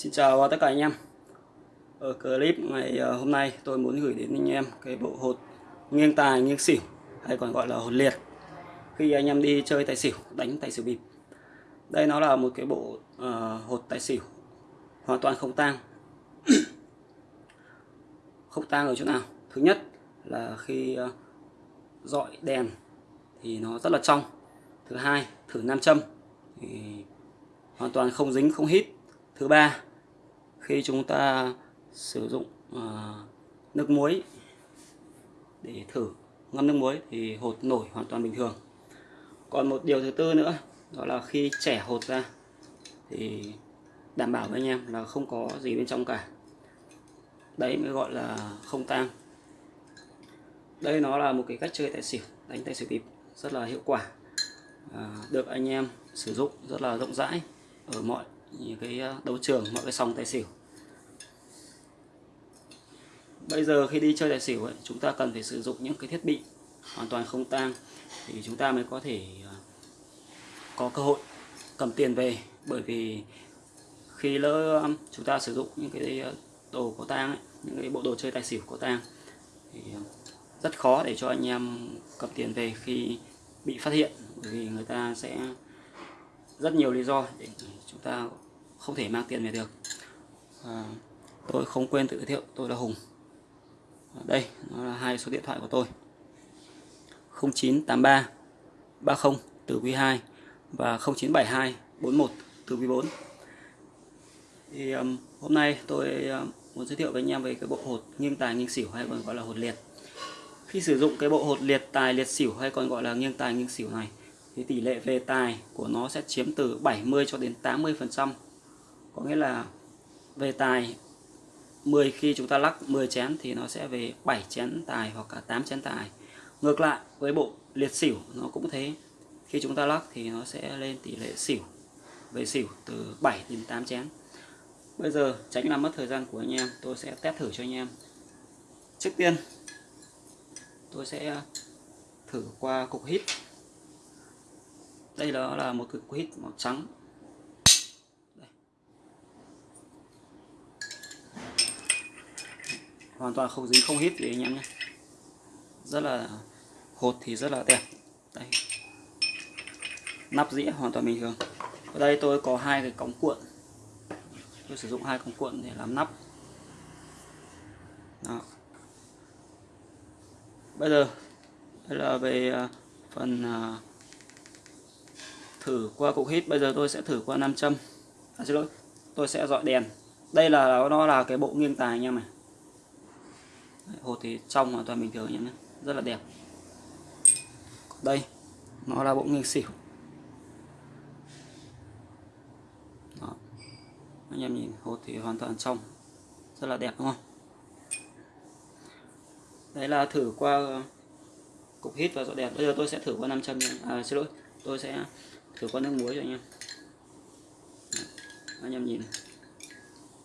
Xin chào tất cả anh em. Ở clip ngày ờ, hôm nay tôi muốn gửi đến anh em cái bộ hột nghiêng tài nghiêng xỉu hay còn gọi là hột liệt. Khi anh em đi chơi tài xỉu đánh tài xỉu bịp. Đây nó là một cái bộ uh, hột tài xỉu hoàn toàn không tang. Không tang ở chỗ nào? Thứ nhất là khi uh, dọi đèn thì nó rất là trong. Thứ hai thử nam châm thì hoàn toàn không dính không hít. Thứ ba khi chúng ta sử dụng ờ, nước muối để thử ngâm nước muối thì hột nổi hoàn toàn bình thường. Còn một điều thứ tư nữa đó là khi trẻ hột ra thì đảm bảo với anh em là không có gì bên trong cả. Đấy mới gọi là không tang. Đây nó là một cái cách chơi tài xỉu đánh tài xỉu bịp rất là hiệu quả à, được anh em sử dụng rất là rộng rãi ở mọi cái ờ, đấu trường mọi cái sòng tài xỉu bây giờ khi đi chơi tài xỉu ấy, chúng ta cần phải sử dụng những cái thiết bị hoàn toàn không tang thì chúng ta mới có thể à, có cơ hội cầm tiền về. Bởi vì khi lỡ à, chúng ta sử dụng những cái à, đồ có tang những cái bộ đồ chơi tài xỉu có tang thì rất khó để cho anh em cầm tiền về khi bị phát hiện. Bởi vì người ta sẽ rất nhiều lý do để chúng ta không thể mang tiền về được. À, tôi không quên tự giới thiệu tôi là Hùng. Ờ, đây nó là hai số điện thoại của tôi. 0983 30 từ quý 2 và 0972 41 từ quý 4 thì um, hôm nay tôi um, muốn giới thiệu với anh em về cái bộ hột nghiêng tài nghiêng xỉu hay còn gọi là hột liệt. Khi sử dụng cái bộ hột liệt tài liệt xỉu hay còn gọi là nghiêng tài nghiêng xỉu này thì tỷ lệ về tài của nó sẽ chiếm từ 70 cho đến 80 phần trăm. Có nghĩa là về tài 10 khi chúng ta lắc 10 chén thì nó sẽ về 7 chén tài hoặc cả 8 chén tài. Ngược lại với bộ liệt xỉu, nó cũng thế. Khi chúng ta lắc thì nó sẽ lên tỷ lệ xỉu, về xỉu từ 7 đến 8 chén. Bây giờ tránh làm mất thời gian của anh em, tôi sẽ test thử cho anh em. Trước tiên, tôi sẽ thử qua cục hít. Đây đó là một cục hít màu trắng. Hoàn toàn không dính không hít gì anh em nhé. Rất là hột thì rất là đẹp. Đây. Nắp dĩa hoàn toàn bình thường. Ở đây tôi có hai cái cống cuộn. Tôi sử dụng hai cống cuộn để làm nắp. Đó. bây giờ đây là về à, phần à, thử qua cục hít. Bây giờ tôi sẽ thử qua nam châm. À, xin lỗi tôi sẽ dọi đèn. Đây là nó là cái bộ nghiêng tài anh em này hột thì trong hoàn toàn bình thường nhé rất là đẹp. Đây nó là bộ nghiêng xỉu Đó. anh em nhìn hột thì hoàn toàn trong. Rất là đẹp đúng không? Đấy là thử qua cục hít và dọn đẹp. Bây giờ tôi sẽ thử qua nam châm à, xin lỗi tôi sẽ thử qua nước muối cho anh em. Anh em nhìn.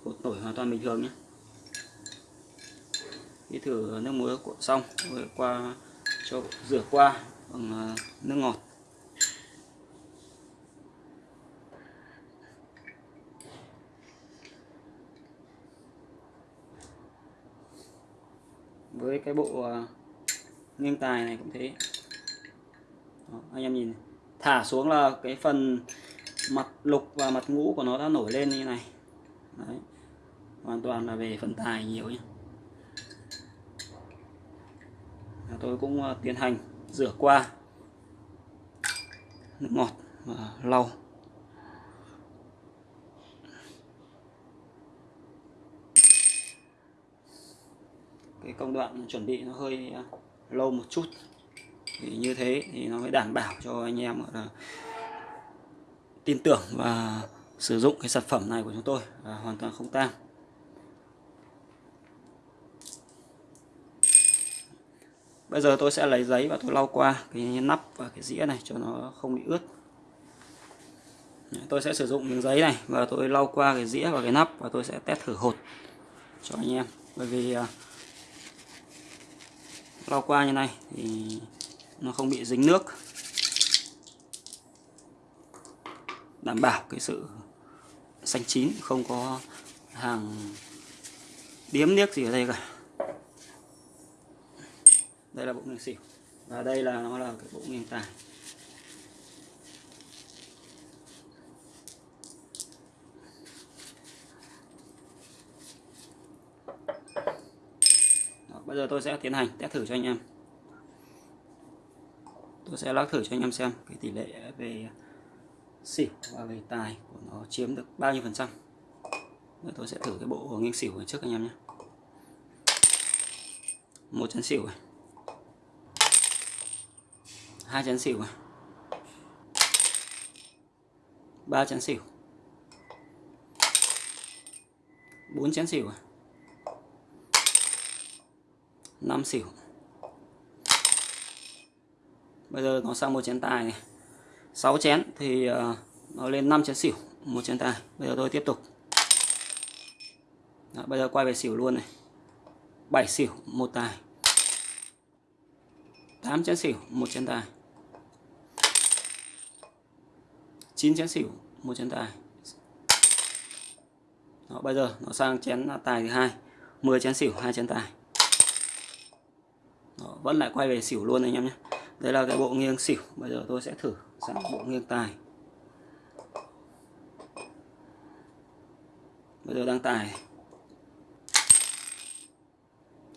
Hột nổi hoàn toàn bình thường nhé đi thử nước muối cuộn xong rồi qua cho rửa qua bằng ờ, nước ngọt. Với cái bộ ờ, nghiêng tài này cũng thế. Đó, anh em nhìn thả xuống là cái phần mặt lục và mặt ngũ của nó đã nổi lên như này. Đấy. hoàn toàn là về phần tài nhiều nhé tôi cũng ờ, tiến hành rửa qua nước ngọt và lau. Cái công đoạn chuẩn bị nó hơi ờ, lâu một chút. Thì như thế thì nó mới đảm bảo cho anh em là, tin tưởng và sử dụng cái sản phẩm này của chúng tôi là hoàn toàn không tang. Bây giờ tôi sẽ lấy giấy và tôi lau qua cái nắp và cái dĩa này cho nó không bị ướt. Tôi sẽ sử dụng miếng giấy này và tôi lau qua cái dĩa và cái nắp và tôi sẽ test thử hột cho anh em. Bởi vì uh, lau qua như này thì nó không bị dính nước. Đảm bảo cái sự xanh chín không có hàng điếm niếc gì ở đây cả đây là bộ nghiêng xỉu và đây là nó là cái bộ nghiêng tài Đó, bây giờ tôi sẽ tiến hành test thử cho anh em. Tôi sẽ lắc thử cho anh em xem cái tỷ lệ về xỉu và về tài của nó chiếm được bao nhiêu phần trăm. Tôi sẽ thử cái bộ nghiêng xỉu trước anh em nhé. Một chén xỉu này hai chén xỉu này ba chén xỉu. Bốn chén xỉu này năm xỉu. Bây giờ nó sang một chén tài này. 6 chén thì ờ, nó lên 5 chén xỉu một chén tài. Bây giờ tôi tiếp tục. Đó, bây giờ quay về xỉu luôn này. 7 xỉu một tài. 8 chén xỉu một chén tài. 9 chén xỉu một chén tài Đó, bây giờ nó sang chén tài thứ hai 10 chén xỉu hai chén tài Đó, vẫn lại quay về xỉu luôn anh em nhé. Đây là cái bộ nghiêng xỉu bây giờ tôi sẽ thử sang bộ nghiêng tài bây giờ đang tài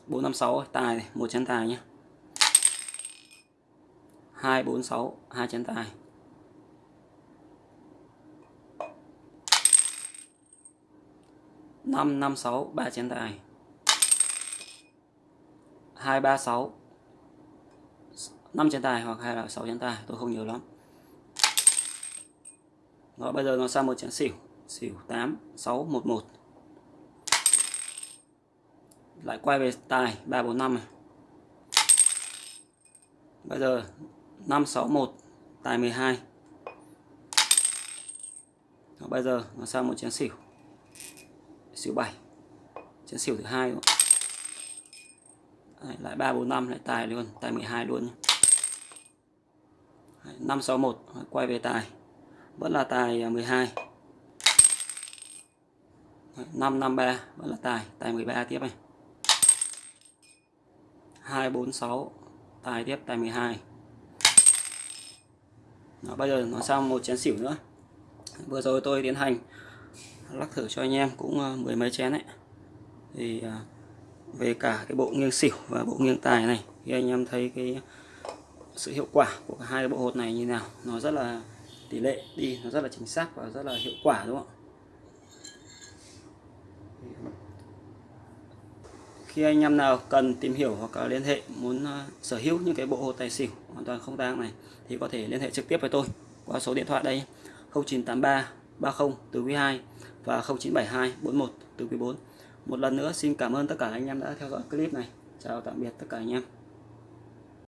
456 tài này, một chén tài nhé. 246 hai chén tài năm năm sáu ba chén tài hai ba sáu. 5 chén tài hoặc hay là 6 chén tài tôi không nhớ lắm. Đó bây giờ nó sang một chén xỉu. Xỉu 8 6 1 1 lại quay về tài 3 4 5 này. Bây giờ 5 6 1 tài 12 đó, bây giờ nó sang một chén xỉu xỉu 7 chén xỉu thứ hai luôn lại 3 4 5 lại tài luôn tài 12 luôn nhé. 561 quay về tài. Vẫn là tài à, 12 553 vẫn là tài tài 13 tiếp này. 246 tài tiếp tài 12 Đó, bây giờ nó sang một chén xỉu nữa. Vừa rồi tôi tiến hành lắc thử cho anh em cũng ờ, mười mấy chén đấy. Thì ờ, về cả cái bộ nghiêng xỉu và bộ nghiêng tài này, thì anh em thấy cái sự hiệu quả của hai cái bộ hột này như nào? Nó rất là tỷ lệ đi, nó rất là chính xác và rất là hiệu quả, đúng không khi anh em nào cần tìm hiểu hoặc là liên hệ muốn ờ, sở hữu những cái bộ hột tài xỉu hoàn toàn không tang này, thì có thể liên hệ trực tiếp với tôi qua số điện thoại đây 0983 30 từ quý 2 và 0972 41 từ quý 4 một lần nữa, xin cảm ơn tất cả anh em đã theo dõi clip này. Chào tạm biệt tất cả anh em.